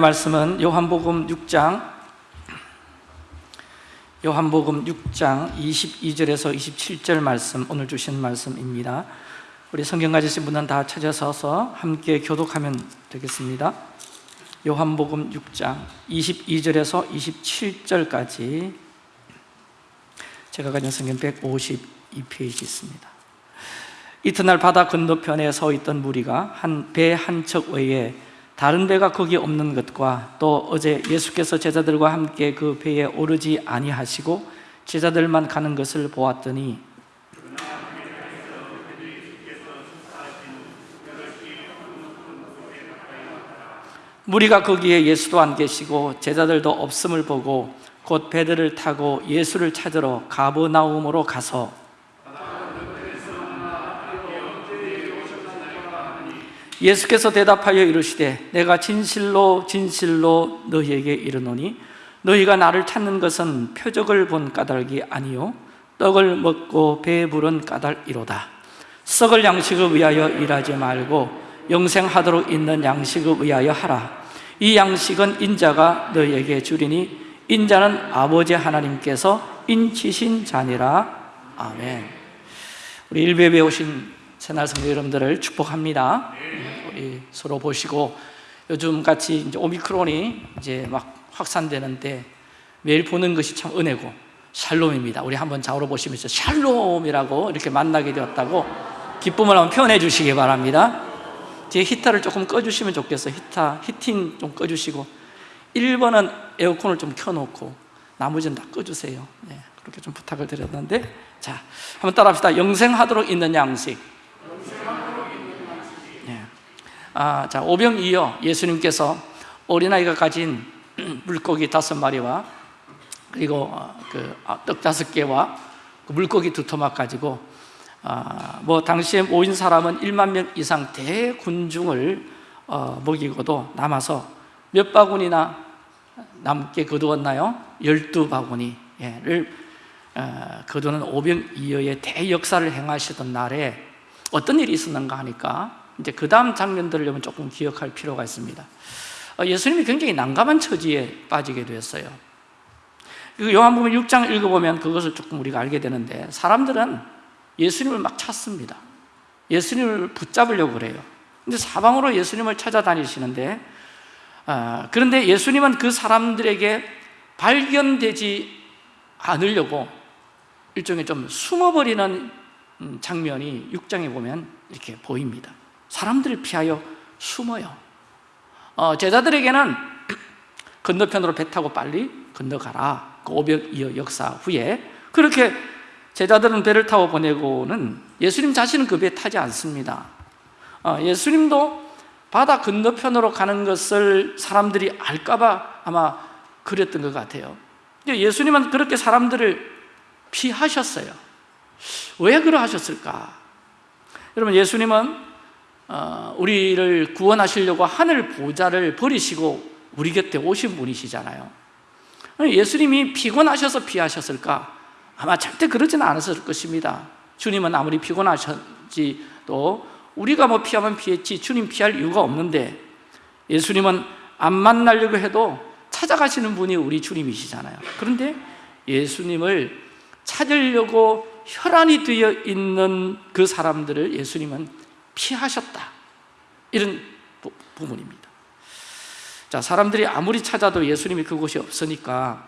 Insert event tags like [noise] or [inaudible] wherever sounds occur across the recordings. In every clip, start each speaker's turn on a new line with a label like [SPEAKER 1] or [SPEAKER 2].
[SPEAKER 1] 말씀은 요한복음 6장 요한복음 6장 22절에서 27절 말씀 오늘 주신 말씀입니다. 우리 성경 가지신 분은 다 찾아서서 함께 교독하면 되겠습니다. 요한복음 6장 22절에서 27절까지 제가 가진 성경 152페이지 있습니다. 이튿날 바다 건너편에 서 있던 무리가 한 배 한 척 외에 다른 배가 거기 없는 것과 또 어제 예수께서 제자들과 함께 그 배에 오르지 아니하시고 제자들만 가는 것을 보았더니 무리가 거기에 예수도 안 계시고 제자들도 없음을 보고 곧 배들을 타고 예수를 찾으러 가버나움으로 가서 예수께서 대답하여 이르시되 내가 진실로 진실로 너희에게 이르노니 너희가 나를 찾는 것은 표적을 본 까닭이 아니요 떡을 먹고 배부른 까닭이로다. 썩을 양식을 위하여 일하지 말고 영생하도록 있는 양식을 위하여 하라. 이 양식은 인자가 너희에게 주리니 인자는 아버지 하나님께서 인치신 자니라. 아멘. 우리 일베에 오신 새날 성도 여러분들을 축복합니다. 우리 서로 보시고 요즘 같이 이제 오미크론이 이제 막 확산되는 데 매일 보는 것이 참 은혜고 샬롬입니다. 우리 한번 좌우로 보시면서 샬롬이라고 이렇게 만나게 되었다고 기쁨을 한번 표현해 주시기 바랍니다. 제 히터를 조금 꺼주시면 좋겠어요. 히터 히팅 좀 꺼주시고 1번은 에어컨을 좀 켜놓고 나머지는 다 꺼주세요. 네, 그렇게 좀 부탁을 드렸는데 자 한번 따라 합시다. 영생하도록 있는 양식. 아, 자, 오병 이어 예수님께서 어린아이가 가진 [clears throat] 물고기 다섯 마리와 그리고 그 떡 다섯 개와 그 물고기 두 토막 가지고 아, 뭐 당시에 모인 사람은 1만 명 이상 대군중을 어, 먹이고도 남아서 몇 바구니나 남게 거두었나요? 열두 바구니를 어, 거두는 오병이어의 대역사를 행하시던 날에 어떤 일이 있었는가 하니까 이제 그 다음 장면들을 조금 기억할 필요가 있습니다. 어, 예수님이 굉장히 난감한 처지에 빠지게 되었어요. 요한복음 6장 읽어보면 그것을 조금 우리가 알게 되는데 사람들은 예수님을 막 찾습니다. 예수님을 붙잡으려고 그래요. 근데 사방으로 예수님을 찾아다니시는데 어, 그런데 예수님은 그 사람들에게 발견되지 않으려고 일종의 좀 숨어버리는 음, 장면이 6장에 보면 이렇게 보입니다. 사람들을 피하여 숨어요. 어, 제자들에게는 [clears throat] 건너편으로 배 타고 빨리 건너가라. 그 500여 역사 후에. 그렇게 제자들은 배를 타고 보내고는 예수님 자신은 그 배에 타지 않습니다. 어, 예수님도 바다 건너편으로 가는 것을 사람들이 알까봐 아마 그랬던 것 같아요. 예수님은 그렇게 사람들을 피하셨어요. 왜 그러하셨을까? 여러분 예수님은 어, 우리를 구원하시려고 하늘 보좌를 버리시고 우리 곁에 오신 분이시잖아요. 예수님이 피곤하셔서 피하셨을까? 아마 절대 그러지는 않았을 것입니다. 주님은 아무리 피곤하셨지도 우리가 뭐 피하면 피했지 주님 피할 이유가 없는데 예수님은 안 만나려고 해도 찾아가시는 분이 우리 주님이시잖아요. 그런데 예수님을 찾으려고 혈안이 되어 있는 그 사람들을 예수님은 피하셨다. 이런 부분입니다. 자 사람들이 아무리 찾아도 예수님이 그곳이 없으니까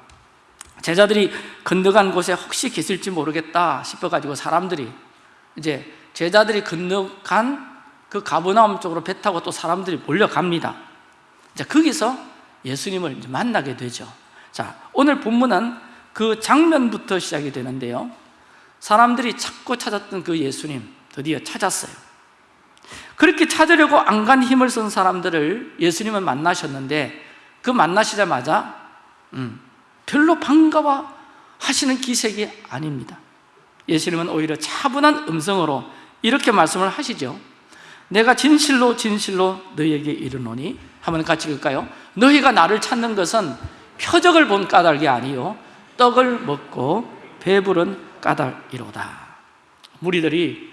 [SPEAKER 1] 제자들이 건너간 곳에 혹시 계실지 모르겠다 싶어가지고 사람들이 이제 제자들이 건너간 그 가버나움 쪽으로 배 타고 또 사람들이 몰려갑니다. 자 거기서 예수님을 만나게 되죠. 자 오늘 본문은 그 장면부터 시작이 되는데요. 사람들이 찾고 찾았던 그 예수님 드디어 찾았어요 그렇게 찾으려고 안간 힘을 쓴 사람들을 예수님은 만나셨는데 그 만나시자마자 음, 별로 반가워 하시는 기색이 아닙니다. 예수님은 오히려 차분한 음성으로 이렇게 말씀을 하시죠. 내가 진실로 진실로 너희에게 이르노니 한번 같이 읽을까요? 너희가 나를 찾는 것은 표적을 본 까닭이 아니요 떡을 먹고 배부른 까닭이로다. 무리들이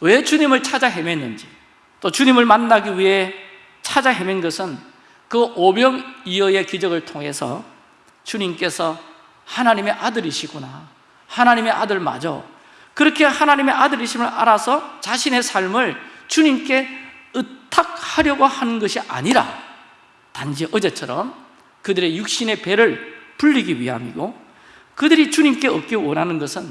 [SPEAKER 1] 왜 주님을 찾아 헤맸는지 또 주님을 만나기 위해 찾아 헤맨 것은 그 오병이어의 기적을 통해서 주님께서 하나님의 아들이시구나. 하나님의 아들 맞아 그렇게 하나님의 아들이심을 알아서 자신의 삶을 주님께 의탁하려고 하는 것이 아니라 단지 어제처럼 그들의 육신의 배를 불리기 위함이고 그들이 주님께 얻기 원하는 것은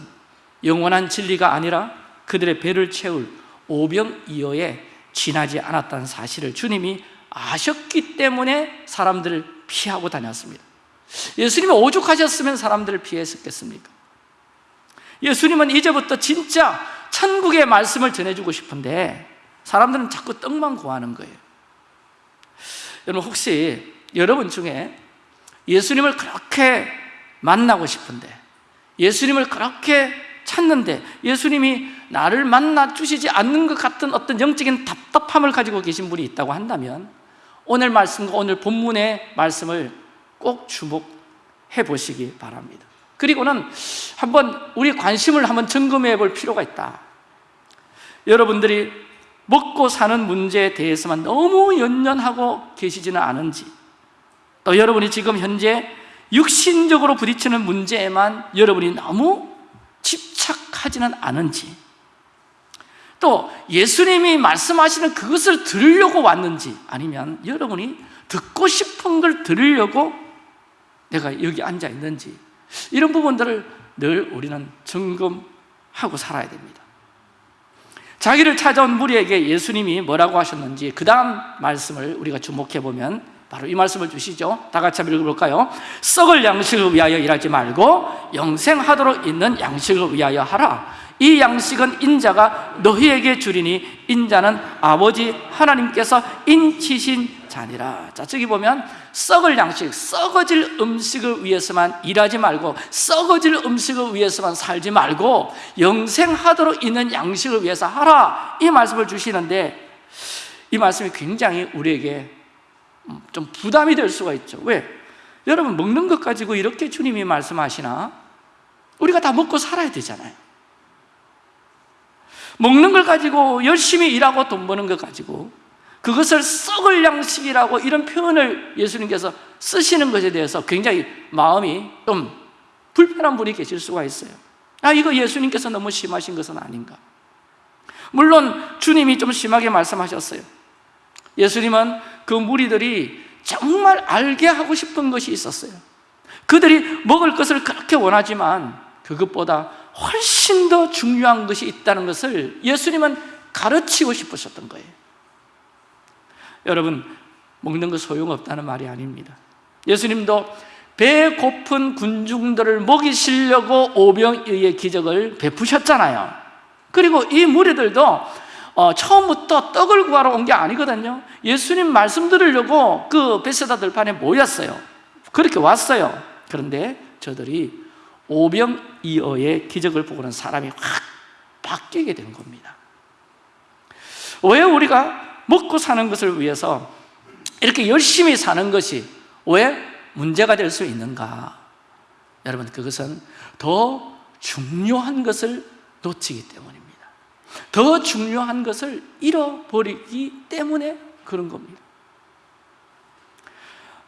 [SPEAKER 1] 영원한 진리가 아니라 그들의 배를 채울 오병이어에 지나지 않았다는 사실을 주님이 아셨기 때문에 사람들을 피하고 다녔습니다 예수님이 오죽하셨으면 사람들을 피했었겠습니까? 예수님은 이제부터 진짜 천국의 말씀을 전해주고 싶은데 사람들은 자꾸 떡만 구하는 거예요 여러분 혹시 여러분 중에 예수님을 그렇게 만나고 싶은데 예수님을 그렇게 찾는데 예수님이 나를 만나 주시지 않는 것 같은 어떤 영적인 답답함을 가지고 계신 분이 있다고 한다면 오늘 말씀과 오늘 본문의 말씀을 꼭 주목해 보시기 바랍니다. 그리고는 한번 우리 관심을 한번 점검해 볼 필요가 있다. 여러분들이 먹고 사는 문제에 대해서만 너무 연연하고 계시지는 않은지 또 여러분이 지금 현재 육신적으로 부딪히는 문제에만 여러분이 너무 집착하지는 않은지 또 예수님이 말씀하시는 그것을 들으려고 왔는지 아니면 여러분이 듣고 싶은 걸 들으려고 내가 여기 앉아 있는지 이런 부분들을 늘 우리는 점검하고 살아야 됩니다. 자기를 찾아온 무리에게 예수님이 뭐라고 하셨는지 그 다음 말씀을 우리가 주목해 보면 바로 이 말씀을 주시죠. 다 같이 한번 읽어볼까요? 썩을 양식을 위하여 일하지 말고 영생하도록 있는 양식을 위하여 하라. 이 양식은 인자가 너희에게 주리니 인자는 아버지 하나님께서 인치신 자니라. 자 저기 보면 썩을 양식, 썩어질 음식을 위해서만 일하지 말고 썩어질 음식을 위해서만 살지 말고 영생하도록 있는 양식을 위해서 하라. 이 말씀을 주시는데 이 말씀이 굉장히 우리에게 좀 부담이 될 수가 있죠. 왜? 여러분 먹는 것 가지고 이렇게 주님이 말씀하시나? 우리가 다 먹고 살아야 되잖아요. 먹는 걸 가지고 열심히 일하고 돈 버는 것 가지고 그것을 썩을 양식이라고 이런 표현을 예수님께서 쓰시는 것에 대해서 굉장히 마음이 좀 불편한 분이 계실 수가 있어요. 아 이거 예수님께서 너무 심하신 것은 아닌가? 물론 주님이 좀 심하게 말씀하셨어요 예수님은 그 무리들이 정말 알게 하고 싶은 것이 있었어요. 그들이 먹을 것을 그렇게 원하지만 그것보다 훨씬 더 중요한 것이 있다는 것을 예수님은 가르치고 싶으셨던 거예요. 여러분 먹는 거 소용없다는 말이 아닙니다. 예수님도 배 고픈 군중들을 먹이시려고 오병이의 기적을 베푸셨잖아요. 그리고 이 무리들도 어, 처음부터 떡을 구하러 온 게 아니거든요. 예수님 말씀 들으려고 그 베세다 들판에 모였어요. 그렇게 왔어요. 그런데 저들이 오병이어의 기적을 보고는 사람이 확 바뀌게 된 겁니다. 왜 우리가 먹고 사는 것을 위해서 이렇게 열심히 사는 것이 왜 문제가 될 수 있는가? 여러분 그것은 더 중요한 것을 놓치기 때문입니다 더 중요한 것을 잃어버리기 때문에 그런 겁니다.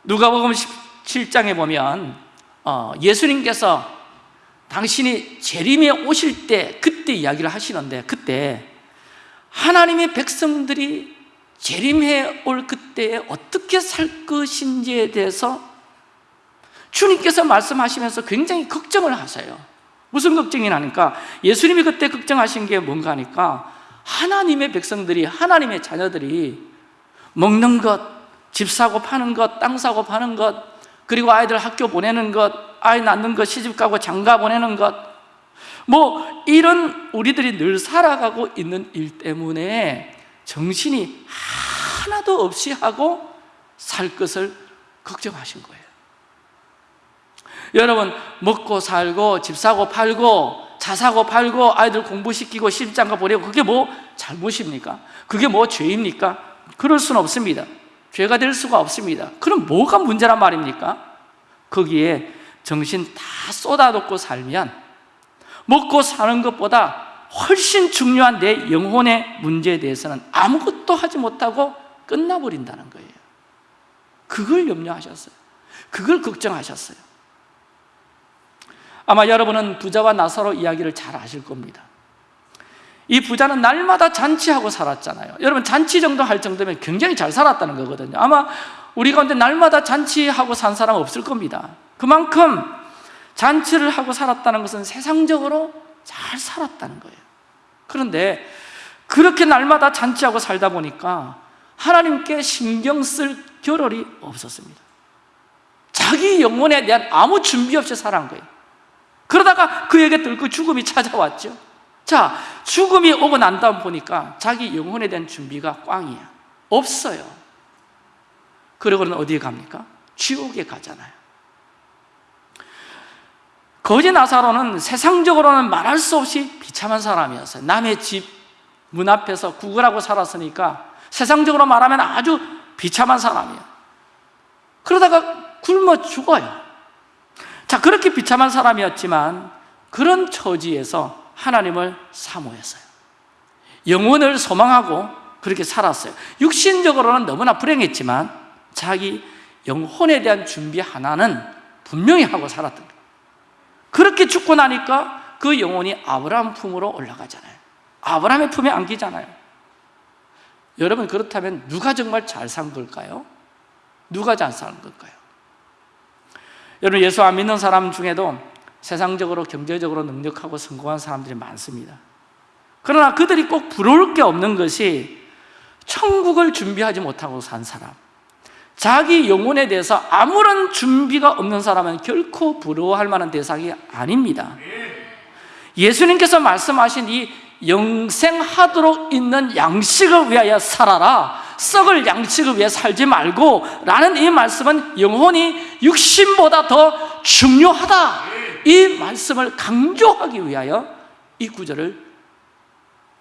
[SPEAKER 1] 누가복음 17장에 보면 어, 예수님께서 당신이 재림에 오실 때 그때 이야기를 하시는데 그때 하나님의 백성들이 재림해 올 그때에 어떻게 살 것인지에 대해서 주님께서 말씀하시면서 굉장히 걱정을 하세요 무슨 걱정이 나니까 예수님이 그때 걱정하신 게 뭔가 하니까 하나님의 백성들이 하나님의 자녀들이 먹는 것, 집 사고 파는 것, 땅 사고 파는 것 그리고 아이들 학교 보내는 것, 아이 낳는 것, 시집 가고 장가 보내는 것 뭐 이런 우리들이 늘 살아가고 있는 일 때문에 정신이 하나도 없이 하고 살 것을 걱정하신 거예요 여러분 먹고 살고 집 사고 팔고 차 사고 팔고 아이들 공부시키고 시집장가 보내고 그게 뭐 잘못입니까? 그게 뭐 죄입니까? 그럴 수는 없습니다 죄가 될 수가 없습니다 그럼 뭐가 문제란 말입니까? 거기에 정신 다 쏟아놓고 살면 먹고 사는 것보다 훨씬 중요한 내 영혼의 문제에 대해서는 아무것도 하지 못하고 끝나버린다는 거예요 그걸 염려하셨어요 그걸 걱정하셨어요 아마 여러분은 부자와 나사로 이야기를 잘 아실 겁니다. 이 부자는 날마다 잔치하고 살았잖아요. 여러분 잔치 정도 할 정도면 굉장히 잘 살았다는 거거든요. 아마 우리 가운데 날마다 잔치하고 산 사람 없을 겁니다. 그만큼 잔치를 하고 살았다는 것은 세상적으로 잘 살았다는 거예요. 그런데 그렇게 날마다 잔치하고 살다 보니까 하나님께 신경 쓸 겨를이 없었습니다. 자기 영혼에 대한 아무 준비 없이 살아간 거예요 그러다가 그에게 들고 죽음이 찾아왔죠. 자, 죽음이 오고 난 다음 보니까 자기 영혼에 대한 준비가 꽝이야. 없어요. 그러고는 어디에 갑니까? 지옥에 가잖아요. 거지 나사로는 세상적으로는 말할 수 없이 비참한 사람이었어요. 남의 집 문 앞에서 구걸하고 살았으니까 세상적으로 말하면 아주 비참한 사람이에요. 그러다가 굶어 죽어요 자 그렇게 비참한 사람이었지만 그런 처지에서 하나님을 사모했어요. 영혼을 소망하고 그렇게 살았어요. 육신적으로는 너무나 불행했지만 자기 영혼에 대한 준비 하나는 분명히 하고 살았던 거예요. 그렇게 죽고 나니까 그 영혼이 아브라함 품으로 올라가잖아요. 아브라함의 품에 안기잖아요. 여러분 그렇다면 누가 정말 잘 산 걸까요? 누가 잘 산 걸까요? 여러분 예수 안 믿는 사람 중에도 세상적으로 경제적으로 능력하고 성공한 사람들이 많습니다. 그러나 그들이 꼭 부러울 게 없는 것이 천국을 준비하지 못하고 산 사람 자기 영혼에 대해서 아무런 준비가 없는 사람은 결코 부러워할 만한 대상이 아닙니다. 예수님께서 말씀하신 이 영생하도록 있는 양식을 위하여 살아라 썩을 양식을 위해 살지 말고 라는 이 말씀은 영혼이 육신보다 더 중요하다. 이 말씀을 강조하기 위하여 이 구절을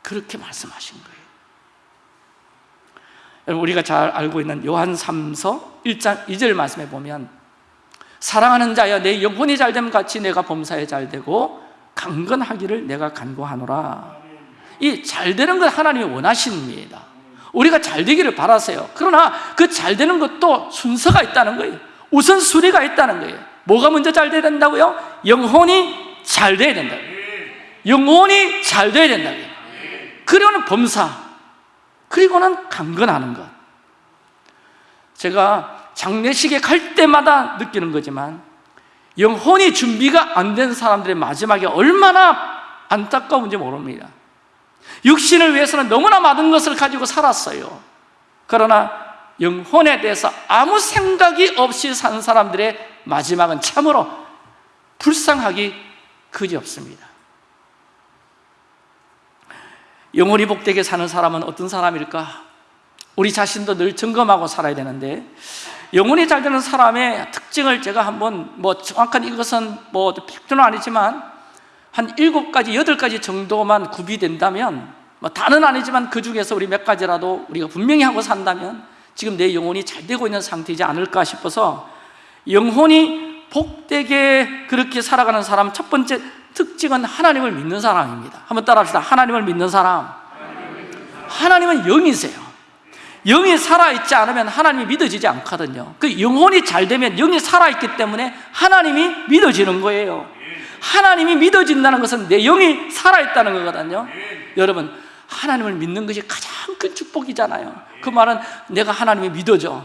[SPEAKER 1] 그렇게 말씀하신 거예요. 여러분 우리가 잘 알고 있는 요한 3서 1장 2절 말씀에 보면 사랑하는 자여 내 영혼이 잘됨 같이 내가 범사에 잘되고 강건하기를 내가 간구하노라. 이 잘되는 건 하나님이 원하십니다 우리가 잘 되기를 바라세요. 그러나 그 잘 되는 것도 순서가 있다는 거예요. 우선순위가 있다는 거예요. 뭐가 먼저 잘 돼야 된다고요? 영혼이 잘 돼야 된다 영혼이 잘 돼야 된다 그리고는 범사. 그리고는 강건하는 것. 제가 장례식에 갈 때마다 느끼는 거지만 영혼이 준비가 안 된 사람들의 마지막에 얼마나 안타까운지 모릅니다 육신을 위해서는 너무나 많은 것을 가지고 살았어요 그러나 영혼에 대해서 아무 생각이 없이 산 사람들의 마지막은 참으로 불쌍하기 그지없습니다 영혼이 복되게 사는 사람은 어떤 사람일까? 우리 자신도 늘 점검하고 살아야 되는데 영혼이 잘 되는 사람의 특징을 제가 한번 뭐 정확한 이것은 뭐 팩트는 아니지만 한 일곱 가지, 여덟 가지 정도만 구비된다면 뭐 다는 아니지만 그 중에서 우리 몇 가지라도 우리가 분명히 하고 산다면 지금 내 영혼이 잘 되고 있는 상태이지 않을까 싶어서 영혼이 복되게 그렇게 살아가는 사람 첫 번째 특징은 하나님을 믿는 사람입니다. 한번 따라합시다. 하나님을 믿는 사람. 하나님은 영이세요. 영이 살아있지 않으면 하나님이 믿어지지 않거든요. 그 영혼이 잘 되면 영이 살아있기 때문에 하나님이 믿어지는 거예요. 하나님이 믿어진다는 것은 내 영이 살아있다는 거거든요. 여러분 하나님을 믿는 것이 가장 큰 축복이잖아요. 그 말은 내가 하나님이 믿어져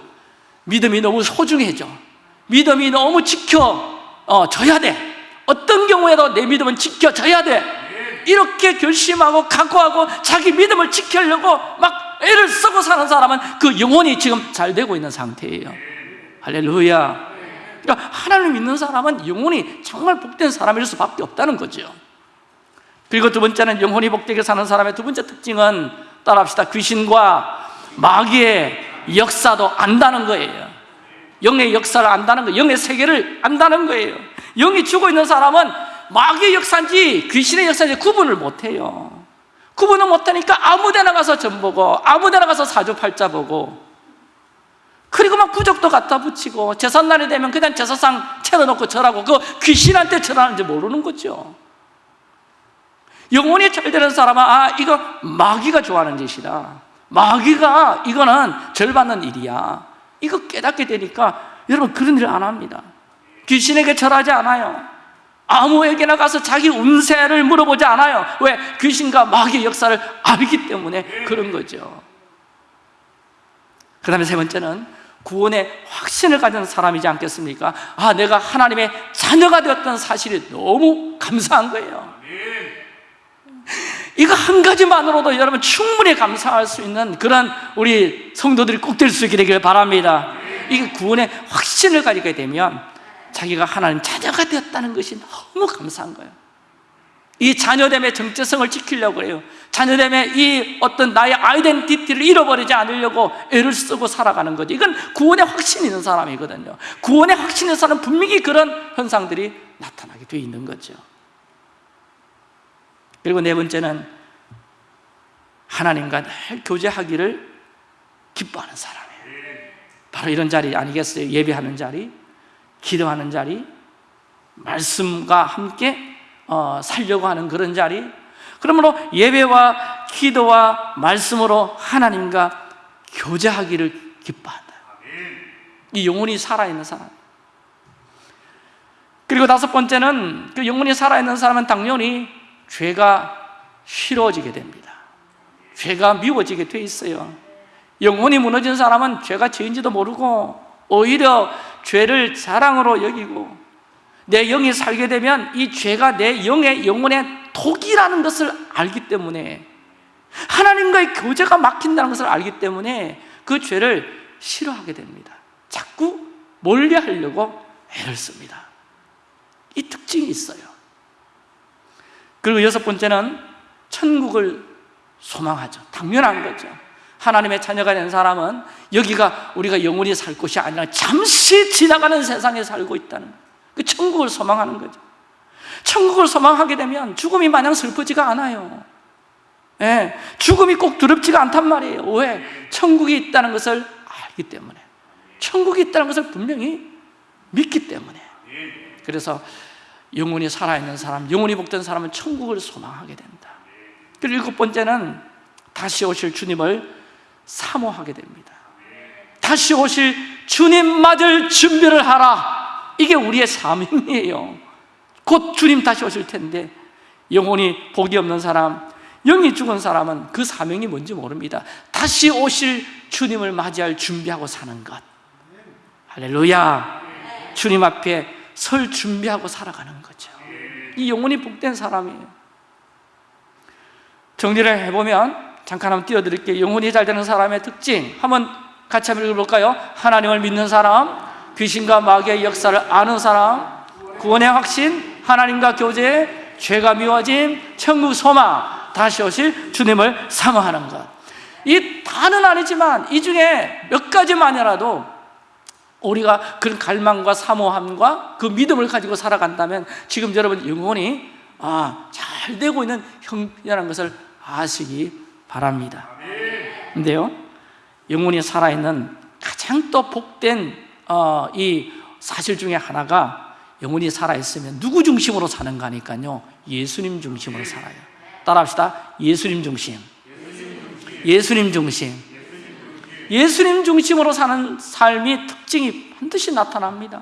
[SPEAKER 1] 믿음이 너무 소중해져. 믿음이 너무 지켜져야 돼. 어떤 경우에도 내 믿음은 지켜져야 돼. 이렇게 결심하고 각오하고 자기 믿음을 지키려고 막 애를 쓰고 사는 사람은 그 영혼이 지금 잘 되고 있는 상태예요. 할렐루야. 그러니까 하나님을 믿는 사람은 영혼이 정말 복된 사람일 수밖에 없다는 거죠 그리고 두 번째는 영혼이 복되게 사는 사람의 두 번째 특징은 따라합시다. 귀신과 마귀의 역사도 안다는 거예요. 영의 역사를 안다는 거예요. 영의 세계를 안다는 거예요. 영이 죽어 있는 사람은 마귀의 역사인지 귀신의 역사인지 구분을 못해요. 구분을 못하니까 아무 데나 가서 점 보고 아무 데나 가서 사주팔자 보고 그리고 막 부적도 갖다 붙이고 제삿날이 되면 그냥 제사상 채워놓고 절하고 그 귀신한테 절하는지 모르는 거죠 영혼이 잘 되는 사람은 아 이거 마귀가 좋아하는 짓이다. 마귀가 이거는 절 받는 일이야. 이거 깨닫게 되니까 여러분 그런 일을 안 합니다. 귀신에게 절하지 않아요. 아무에게나 가서 자기 운세를 물어보지 않아요. 왜? 귀신과 마귀의 역사를 알기 때문에 그런 거죠. 그 다음에 세 번째는 구원의 확신을 가진 사람이지 않겠습니까? 아, 내가 하나님의 자녀가 되었다는 사실이 너무 감사한 거예요 이거 한 가지만으로도 여러분 충분히 감사할 수 있는 그런 우리 성도들이 꼭 될 수 있게 되길 바랍니다. 이게 구원의 확신을 가지게 되면 자기가 하나님 자녀가 되었다는 것이 너무 감사한 거예요. 이 자녀됨의 정체성을 지키려고 해요. 자녀됨의 이 어떤 나의 아이덴티티를 잃어버리지 않으려고 애를 쓰고 살아가는 거죠 이건 구원의 확신이 있는 사람이거든요. 구원의 확신이 있는 사람은 분명히 그런 현상들이 나타나게 돼 있는 거죠 그리고 네 번째는 하나님과 늘 교제하기를 기뻐하는 사람이에요. 바로 이런 자리 아니겠어요? 예배하는 자리, 기도하는 자리, 말씀과 함께 어, 살려고 하는 그런 자리. 그러므로 예배와 기도와 말씀으로 하나님과 교제하기를 기뻐한다. 이 영혼이 살아있는 사람. 그리고 다섯 번째는 그 영혼이 살아있는 사람은 당연히 죄가 싫어지게 됩니다. 죄가 미워지게 돼 있어요. 영혼이 무너진 사람은 죄가 죄인지도 모르고 오히려 죄를 자랑으로 여기고 내 영이 살게 되면 이 죄가 내 영의 영혼의 독이라는 것을 알기 때문에 하나님과의 교제가 막힌다는 것을 알기 때문에 그 죄를 싫어하게 됩니다. 자꾸 멀리하려고 애를 씁니다. 이 특징이 있어요 그리고 여섯 번째는 천국을 소망하죠. 당연한 거죠. 하나님의 자녀가 된 사람은 여기가 우리가 영원히 살 곳이 아니라 잠시 지나가는 세상에 살고 있다는 그 천국을 소망하는 거죠. 천국을 소망하게 되면 죽음이 마냥 슬프지가 않아요. 예, 죽음이 꼭 두렵지가 않단 말이에요. 왜? 천국이 있다는 것을 알기 때문에. 천국이 있다는 것을 분명히 믿기 때문에. 그래서 영혼이 살아있는 사람, 영혼이 복된 사람은 천국을 소망하게 된다. 그리고 일곱 번째는 다시 오실 주님을 사모하게 됩니다. 다시 오실 주님 맞을 준비를 하라. 이게 우리의 사명이에요. 곧 주님 다시 오실 텐데 영혼이 복이 없는 사람 영이 죽은 사람은 그 사명이 뭔지 모릅니다. 다시 오실 주님을 맞이할 준비하고 사는 것. 할렐루야. 주님 앞에 설 준비하고 살아가는 거죠. 이 영혼이 복된 사람이에요. 정리를 해보면 잠깐 한번 띄워드릴게요. 영혼이 잘 되는 사람의 특징. 한번 같이 한번 읽어볼까요? 하나님을 믿는 사람 귀신과 마귀의 역사를 아는 사람 구원의 확신 하나님과 교제 죄가 미워짐 천국 소망. 다시 오실 주님을 사모하는 것이 다는 아니지만 이 중에 몇 가지만이라도 우리가 그런 갈망과 사모함과 그 믿음을 가지고 살아간다면 지금 여러분 영혼이 아, 잘 되고 있는 형편이라는 것을 아시기 바랍니다. 근데요 영혼이 살아있는 가장 또 복된 어, 이 사실 중에 하나가 영혼이 살아있으면 누구 중심으로 사는가 하니까요. 예수님 중심으로 살아요. 따라합시다. 예수님 중심. 예수님 중심 예수님 중심으로 사는 삶이 특징이 반드시 나타납니다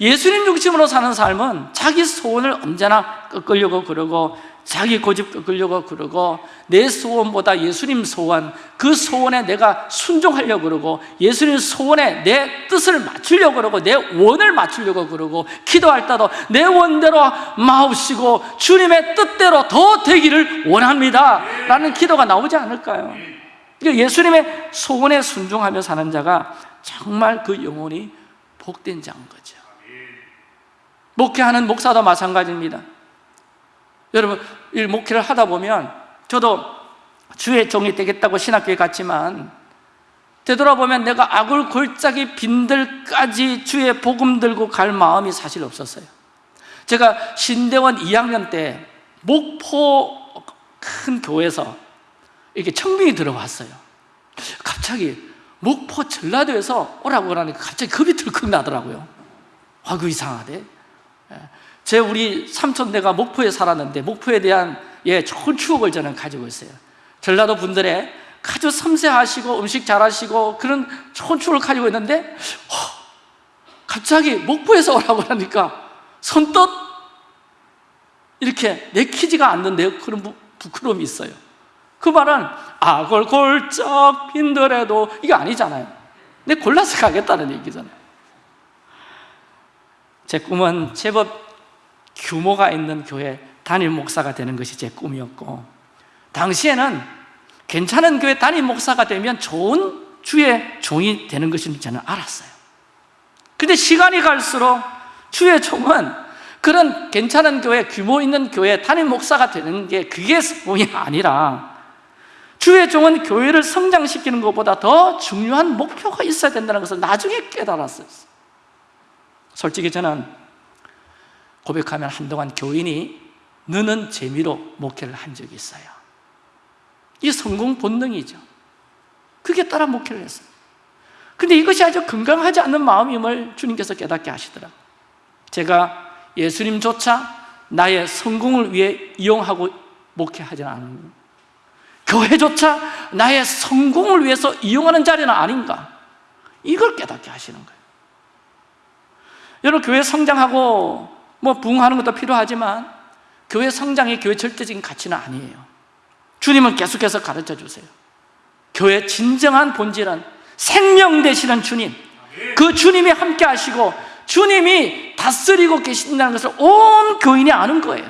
[SPEAKER 1] 예수님 중심으로 사는 삶은 자기 소원을 언제나 꺾으려고 그러고 자기 고집 꺾으려고 그러고 내 소원보다 예수님 소원 그 소원에 내가 순종하려고 그러고 예수님 소원에 내 뜻을 맞추려고 그러고 내 원을 맞추려고 그러고 기도할 때도 내 원대로 마옵시고 주님의 뜻대로 더 되기를 원합니다 라는 기도가 나오지 않을까요? 그러니까 예수님의 소원에 순종하며 사는 자가 정말 그 영혼이 복된 자인 거죠. 목회하는 목사도 마찬가지입니다. 여러분 이 목회를 하다 보면 저도 주의 종이 되겠다고 신학교에 갔지만 되돌아보면 내가 아굴 골짜기 빈들까지 주의 복음 들고 갈 마음이 사실 없었어요. 제가 신대원 2학년 때 목포 큰 교회에서 이렇게 청빙이 들어왔어요. 갑자기 목포 전라도에서 오라고 그러니까 갑자기 겁이 들컥 나더라고요. 아, 그 이상하대. 제 우리 삼촌네가 목포에 살았는데 목포에 대한 예, 좋은 추억을 저는 가지고 있어요. 전라도 분들의 아주 섬세하시고 음식 잘하시고 그런 좋은 추를 가지고 있는데 허, 갑자기 목포에서 오라고 하니까 선뜻 이렇게 내키지가 않는데요 그런 부, 부끄러움이 있어요 그 말은 악을 골쩍 빈더라도 이게 아니잖아요. 내 골라서 가겠다는 얘기잖아요. 제 꿈은 제법 규모가 있는 교회 담임 목사가 되는 것이 제 꿈이었고 당시에는 괜찮은 교회 담임 목사가 되면 좋은 주의 종이 되는 것인 저는 알았어요. 근데 시간이 갈수록 주의 종은 그런 괜찮은 교회, 규모 있는 교회 담임 목사가 되는 게 그게 꿈이 아니라 주의 종은 교회를 성장시키는 것보다 더 중요한 목표가 있어야 된다는 것을 나중에 깨달았어요. 솔직히 저는 고백하면 한동안 교인이 느는 재미로 목회를 한 적이 있어요. 이 성공 본능이죠. 그게 따라 목회를 했어요. 근데 이것이 아주 건강하지 않는 마음임을 주님께서 깨닫게 하시더라고요. 제가 예수님조차 나의 성공을 위해 이용하고 목회하지는 않은 교회조차 나의 성공을 위해서 이용하는 자리는 아닌가? 이걸 깨닫게 하시는 거예요. 여러분 교회 성장하고 뭐 부흥하는 것도 필요하지만 교회 성장이 교회 절대적인 가치는 아니에요. 주님은 계속해서 가르쳐 주세요. 교회 진정한 본질은 생명 되시는 주님. 그 주님이 함께 하시고 주님이 다스리고 계신다는 것을 온 교인이 아는 거예요.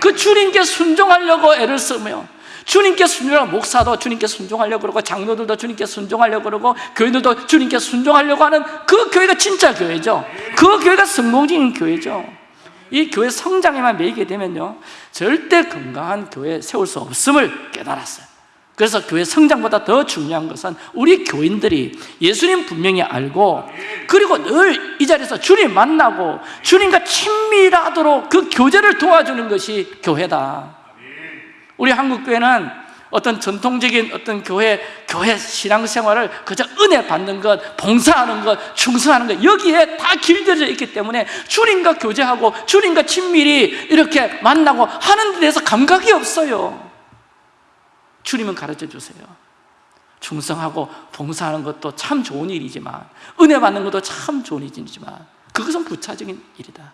[SPEAKER 1] 그 주님께 순종하려고 애를 쓰며 주님께 순종하고 목사도 주님께 순종하려고 그러고 장로들도 주님께 순종하려고 그러고 교인들도 주님께 순종하려고 하는 그 교회가 진짜 교회죠. 그 교회가 성공적인 교회죠. 이 교회 성장에만 매이게 되면요 절대 건강한 교회 세울 수 없음을 깨달았어요. 그래서 교회 성장보다 더 중요한 것은 우리 교인들이 예수님 분명히 알고 그리고 늘 이 자리에서 주님 만나고 주님과 친밀하도록 그 교제를 도와주는 것이 교회다 우리 한국 교회는 어떤 전통적인 어떤 교회 교회 신앙생활을 그저 은혜 받는 것, 봉사하는 것, 충성하는 것 여기에 다 길들여져 있기 때문에 주님과 교제하고 주님과 친밀히 이렇게 만나고 하는 데 대해서 감각이 없어요. 주님은 가르쳐 주세요. 충성하고 봉사하는 것도 참 좋은 일이지만 은혜 받는 것도 참 좋은 일이지만 그것은 부차적인 일이다.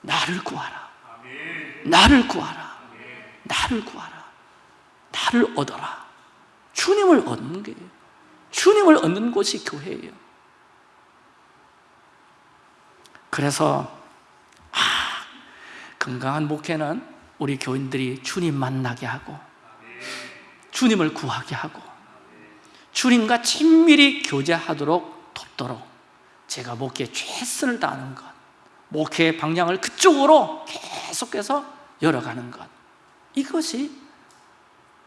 [SPEAKER 1] 나를 구하라. 나를 구하라. 나를 구하라. 나를 얻어라. 주님을 얻는 거예요 주님을 얻는 곳이 교회예요. 그래서 아, 건강한 목회는 우리 교인들이 주님 만나게 하고 주님을 구하게 하고 주님과 친밀히 교제하도록 돕도록 제가 목회에 최선을 다하는 것 목회의 방향을 그쪽으로 계속해서 열어가는 것 이것이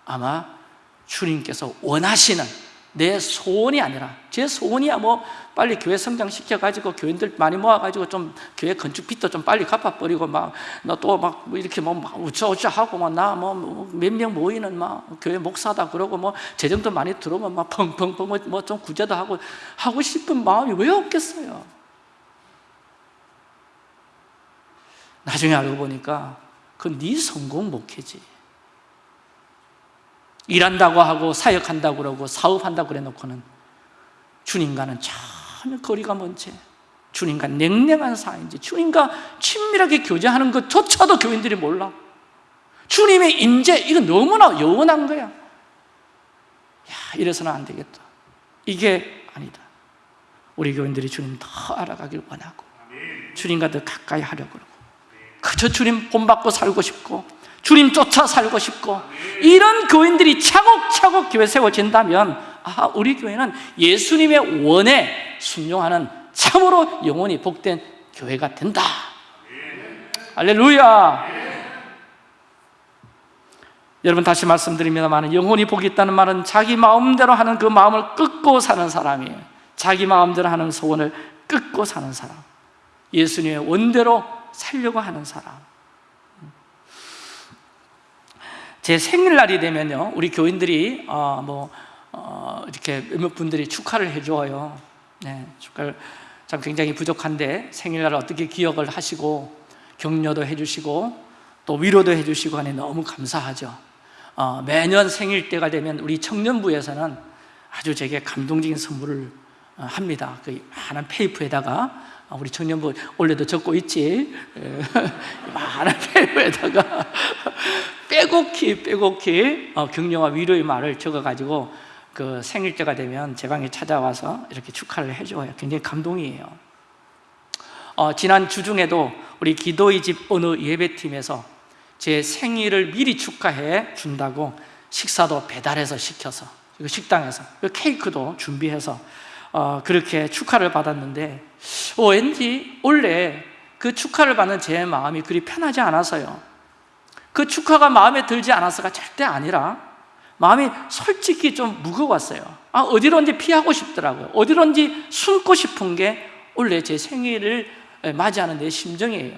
[SPEAKER 1] 아마 주님께서 원하시는 내 소원이 아니라 제 소원이야 뭐 빨리 교회 성장시켜가지고 교인들 많이 모아가지고 좀 교회 건축 빚도 좀 빨리 갚아버리고 막너또막 이렇게 뭐 우쩌우쩌 하고 막 나 뭐 몇 명 모이는 막 교회 목사다 그러고 뭐 재정도 많이 들어오면 막 펑펑펑 뭐 좀 구제도 하고 하고 싶은 마음이 왜 없겠어요? 나중에 알고 보니까 그건 네 성공 목회지. 일한다고 하고 사역한다고 그러고 사업한다고 그래 놓고는 주님과는 전혀 거리가 먼 채 주님과 냉랭한 사이인지 주님과 친밀하게 교제하는 것조차도 교인들이 몰라. 주님의 임재 이거 너무나 영원한 거야. 야 이래서는 안 되겠다. 이게 아니다. 우리 교인들이 주님 더 알아가길 원하고 주님과 더 가까이 하려고 그러고 그저 주님 본받고 살고 싶고 주님 쫓아 살고 싶고 이런 교인들이 차곡차곡 교회 세워진다면 아 우리 교회는 예수님의 원에 순종하는 참으로 영원히 복된 교회가 된다. 할렐루야. 여러분 다시 말씀드립니다만 영혼이 복이 있다는 말은 자기 마음대로 하는 그 마음을 끊고 사는 사람이에요. 자기 마음대로 하는 소원을 끊고 사는 사람. 예수님의 원대로 살려고 하는 사람. 제 생일날이 되면요 우리 교인들이 어, 뭐 어, 이렇게 몇몇 분들이 축하를 해줘요. 네, 축하를. 참 굉장히 부족한데 생일날 어떻게 기억을 하시고 격려도 해주시고 또 위로도 해주시고 하니 너무 감사하죠. 어, 매년 생일 때가 되면 우리 청년부에서는 아주 제게 감동적인 선물을 어, 합니다. 그 많은 페이프에다가 어, 우리 청년부 원래도 적고 있지 예, [laughs] 많은 페이프에다가 [laughs] 빼곡히 빼곡히 어, 격려와 위로의 말을 적어가지고 그 생일 때가 되면 제 방에 찾아와서 이렇게 축하를 해줘요. 굉장히 감동이에요. 어, 지난 주중에도 우리 기도의 집 어느 예배팀에서 제 생일을 미리 축하해 준다고 식사도 배달해서 시켜서 그 식당에서 그 케이크도 준비해서 어, 그렇게 축하를 받았는데 어, 왠지 원래 그 축하를 받는 제 마음이 그리 편하지 않아서요. 그 축하가 마음에 들지 않아서가 절대 아니라 마음이 솔직히 좀 무거웠어요. 아, 어디론지 피하고 싶더라고요. 어디론지 숨고 싶은 게 원래 제 생일을 맞이하는 내 심정이에요.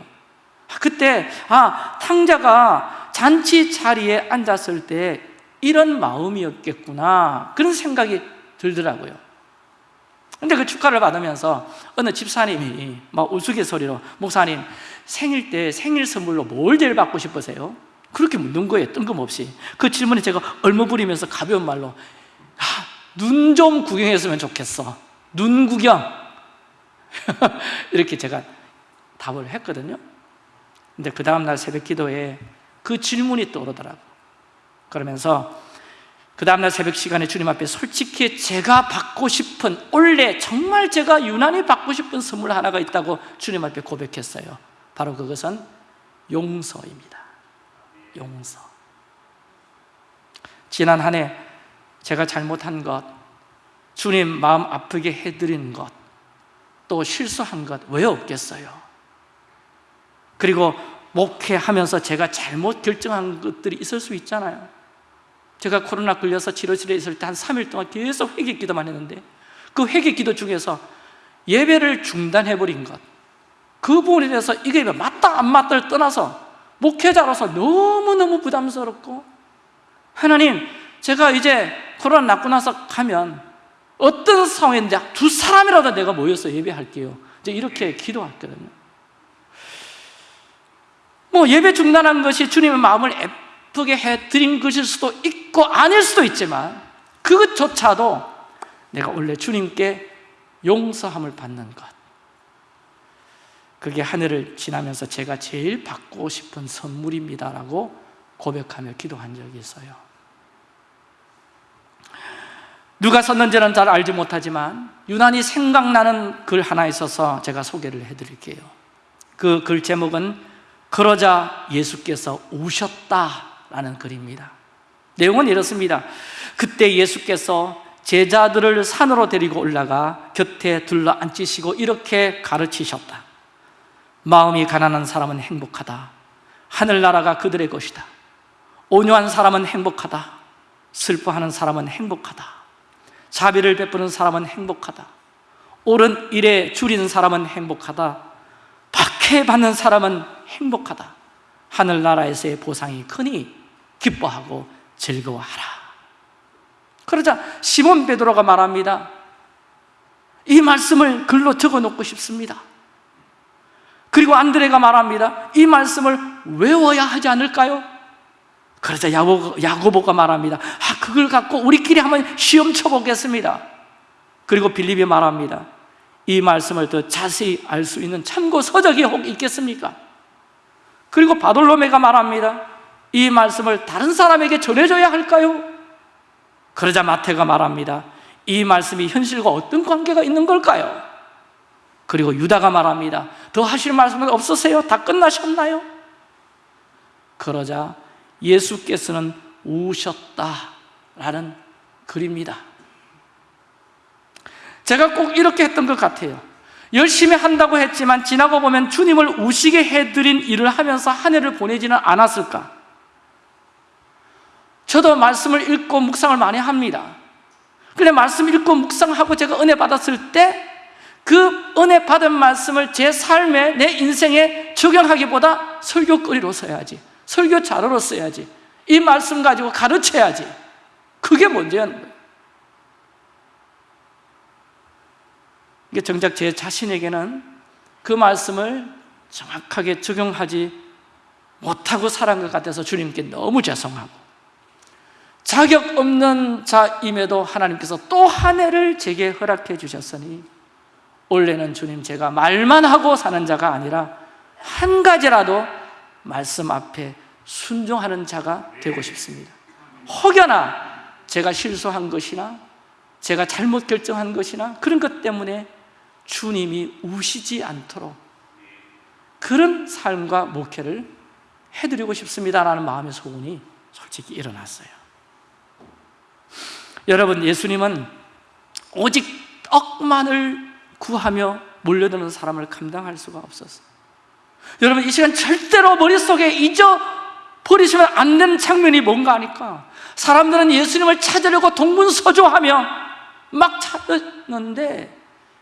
[SPEAKER 1] 그때 아 탕자가 잔치 자리에 앉았을 때 이런 마음이었겠구나. 그런 생각이 들더라고요 근데 그 축하를 받으면서 어느 집사님이 막 우스갯소리로 목사님 생일 때 생일 선물로 뭘 제일 받고 싶으세요? 그렇게 묻는 거예요 뜬금없이. 그 질문에 제가 얼머부리면서 가벼운 말로 아, 눈 좀 구경했으면 좋겠어. 눈 구경. [laughs] 이렇게 제가 답을 했거든요. 근데 그 다음날 새벽 기도에 그 질문이 떠오르더라고. 그러면서 그 다음날 새벽 시간에 주님 앞에 솔직히 제가 받고 싶은 원래 정말 제가 유난히 받고 싶은 선물 하나가 있다고 주님 앞에 고백했어요. 바로 그것은 용서입니다. 용서. 지난 한 해 제가 잘못한 것 주님 마음 아프게 해드린 것또 실수한 것 왜 없겠어요? 그리고 목회하면서 제가 잘못 결정한 것들이 있을 수 있잖아요 제가 코로나 걸려서 치료실에 있을 때 한 3일 동안 계속 회개 기도만 했는데 그 회개 기도 중에서 예배를 중단해버린 것. 그 부분에 대해서 이게 맞다 안 맞다를 떠나서 목회자로서 너무너무 부담스럽고 하나님 제가 이제 코로나 낫고 나서 가면 어떤 상황인지 두 사람이라도 내가 모여서 예배할게요. 이제 이렇게 기도했거든요. 뭐 예배 중단한 것이 주님의 마음을 애프게 해드린 것일 수도 있고 아닐 수도 있지만 그것조차도 내가 원래 주님께 용서함을 받는 것. 그게 하늘을 지나면서 제가 제일 받고 싶은 선물입니다라고 고백하며 기도한 적이 있어요. 누가 썼는지는 잘 알지 못하지만 유난히 생각나는 글 하나 있어서 제가 소개를 해드릴게요. 그 글 제목은 그러자 예수께서 우셨다 라는 글입니다. 내용은 이렇습니다. 그때 예수께서 제자들을 산으로 데리고 올라가 곁에 둘러 앉히시고 이렇게 가르치셨다. 마음이 가난한 사람은 행복하다. 하늘나라가 그들의 것이다. 온유한 사람은 행복하다. 슬퍼하는 사람은 행복하다. 자비를 베푸는 사람은 행복하다. 옳은 일에 줄이는 사람은 행복하다. 박해받는 사람은 행복하다. 하늘나라에서의 보상이 크니 기뻐하고 즐거워하라. 그러자 시몬 베드로가 말합니다. 이 말씀을 글로 적어 놓고 싶습니다. 그리고 안드레가 말합니다. 이 말씀을 외워야 하지 않을까요? 그러자 야고, 야고보 가 말합니다. 아 그걸 갖고 우리끼리 한번 시험 쳐보겠습니다. 그리고 빌립이 말합니다. 이 말씀을 더 자세히 알 수 있는 참고 서적이 혹 있겠습니까? 그리고 바돌로메가 말합니다 이 말씀을 다른 사람에게 전해줘야 할까요? 그러자 마태가 말합니다 이 말씀이 현실과 어떤 관계가 있는 걸까요? 그리고 유다가 말합니다 더 하실 말씀은 없으세요? 다 끝나셨나요? 그러자 예수께서는 우셨다라는 글입니다 제가 꼭 이렇게 했던 것 같아요 열심히 한다고 했지만 지나고 보면 주님을 우시게 해드린 일을 하면서 한 해를 보내지는 않았을까? 저도 말씀을 읽고 묵상을 많이 합니다. 그래 말씀 읽고 묵상하고 제가 은혜 받았을 때 그 은혜 받은 말씀을 제 삶에 내 인생에 적용하기보다 설교거리로 써야지 설교 자료로 써야지 이 말씀 가지고 가르쳐야지. 그게 문제였는 거예요. 이게 정작 제 자신에게는 그 말씀을 정확하게 적용하지 못하고 살아간 것 같아서 주님께 너무 죄송하고 자격 없는 자임에도 하나님께서 또 한 해를 제게 허락해 주셨으니 올해는 주님 제가 말만 하고 사는 자가 아니라 한 가지라도 말씀 앞에 순종하는 자가 되고 싶습니다. 혹여나 제가 실수한 것이나 제가 잘못 결정한 것이나 그런 것 때문에 주님이 우시지 않도록 그런 삶과 목회를 해드리고 싶습니다라는 마음의 소원이 솔직히 일어났어요 여러분 예수님은 오직 떡만을 구하며 몰려드는 사람을 감당할 수가 없었어요 여러분 이 시간 절대로 머릿속에 잊어버리시면 안 되는 장면이 뭔가 하니까 사람들은 예수님을 찾으려고 동문서주하며 막 찾았는데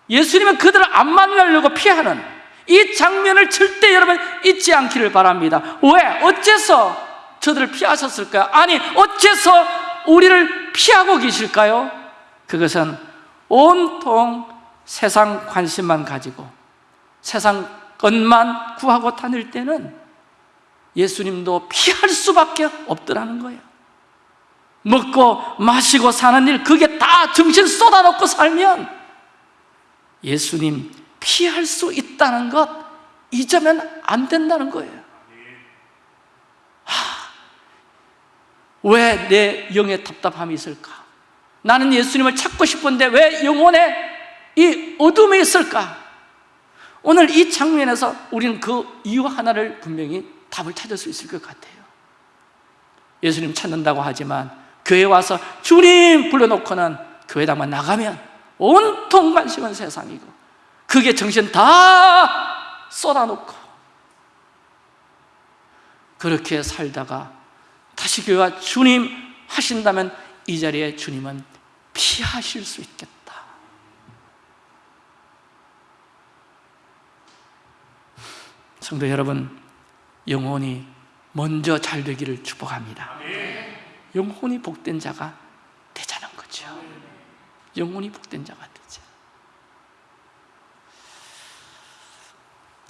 [SPEAKER 1] 예수님은 그들을 안 만나려고 피하는 이 장면을 절대 여러분 잊지 않기를 바랍니다 왜? 어째서 저들을 피하셨을까요? 아니 어째서 우리를 피하고 계실까요? 그것은 온통 세상 관심만 가지고 세상 것만 구하고 다닐 때는 예수님도 피할 수밖에 없더라는 거예요 먹고 마시고 사는 일 그게 다 정신 쏟아놓고 살면 예수님 피할 수 있다는 것 잊으면 안 된다는 거예요 왜 내 영에 답답함이 있을까? 나는 예수님을 찾고 싶은데 왜 영혼에 이 어둠이 있을까? 오늘 이 장면에서 우리는 그 이유 하나를 분명히 답을 찾을 수 있을 것 같아요 예수님 찾는다고 하지만 교회 와서 주님 불러놓고는 교회당만 나가면 온통 관심은 세상이고 그게 정신 다 쏟아놓고 그렇게 살다가 다시 교회와 주님 하신다면 이 자리에 주님은 피하실 수 있겠다. 성도 여러분 영혼이 먼저 잘 되기를 축복합니다. 영혼이 복된 자가 되자는 거죠. 영혼이 복된 자가 되자.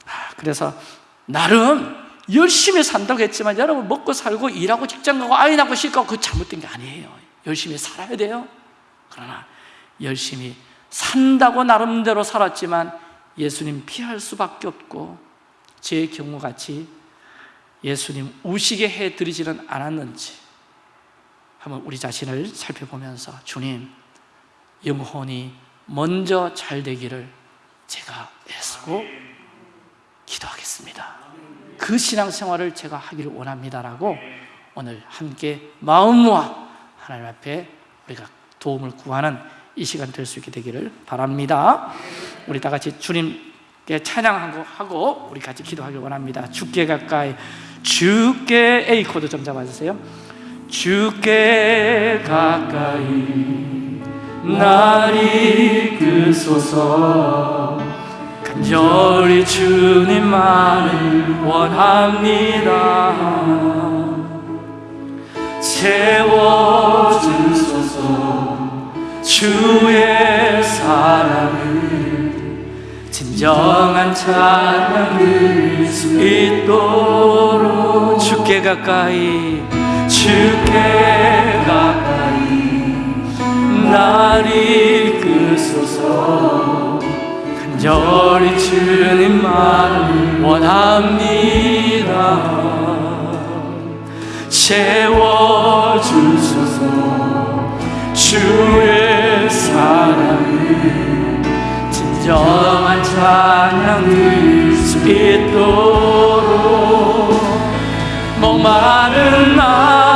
[SPEAKER 1] 아, 그래서 나름 열심히 산다고 했지만 여러분 먹고 살고 일하고 직장 가고 아이 낳고 식 가고 그 잘못된 게 아니에요. 열심히 살아야 돼요. 그러나 열심히 산다고 나름대로 살았지만 예수님 피할 수밖에 없고 제 경우같이 예수님 우시게 해드리지는 않았는지 한번 우리 자신을 살펴보면서 주님 영혼이 먼저 잘 되기를 제가 애쓰고 기도하겠습니다 그 신앙생활을 제가 하기를 원합니다라고 오늘 함께 마음과 하나님 앞에 우리가 도움을 구하는 이 시간 될 수 있게 되기를 바랍니다. 우리 다 같이 주님께 찬양하고 하고 우리 같이 기도하길 원합니다. 주께 가까이 주께 A 코드 좀 잡아주세요. 주께 가까이 날 이끄소서. 간절히 주님만을 원합니다. 채워주소서 주의 사랑을 진정한 찬양 들을 수 있도록 주께 가까이 주께 가까이 날 이끄소서 간절히 주님만 원합니다. 채워주소서 주의 사랑을 진정한 찬양 들을 수 있도록 목마른 나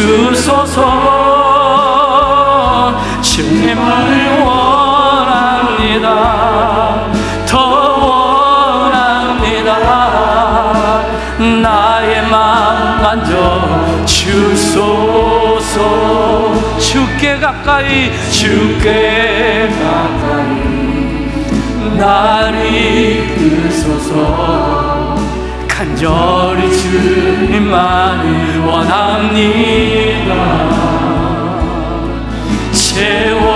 [SPEAKER 1] 주소서. 주님을 원합니다. 더 원합니다. 나의 맘 만져 주소서. 주께 가까이 주께 가까이. 날 이끄소서 간절히 주님만을 원합니다. 채워주소서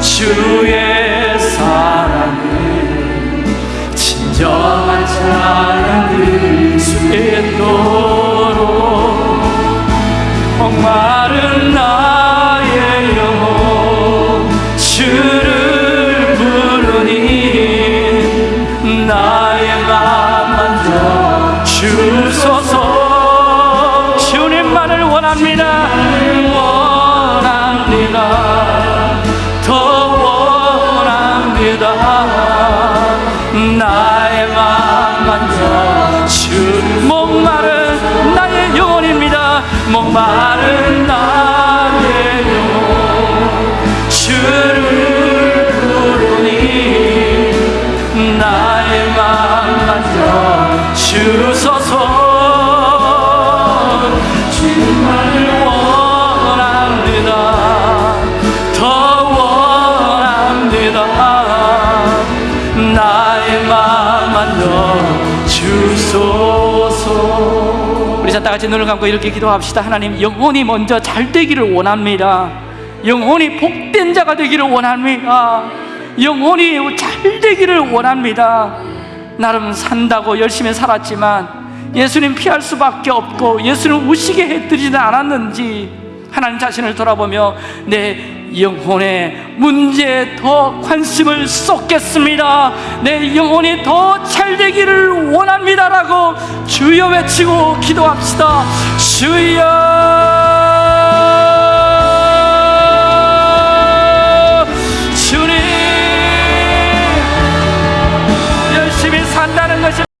[SPEAKER 1] 주의 사랑을 진정한 찬양 드릴 수 있도록. 목마른 나의 영혼 주를 나 주소서 주만을 원합니다. 더 원합니다. 나의 맘 만져 주소서. 우리 다 같이 눈을 감고 이렇게 기도합시다. 하나님 영혼이 먼저 잘 되기를 원합니다. 영혼이 복된 자가 되기를 원합니다. 영혼이 잘 되기를 원합니다 나름 산다고 열심히 살았지만 예수님 피할 수밖에 없고 예수님 우시게 해드리지 않았는지 하나님 자신을 돌아보며 내 영혼의 문제에 더 관심을 쏟겠습니다. 내 영혼이 더 잘 되기를 원합니다라고 주여 외치고 기도합시다. 주여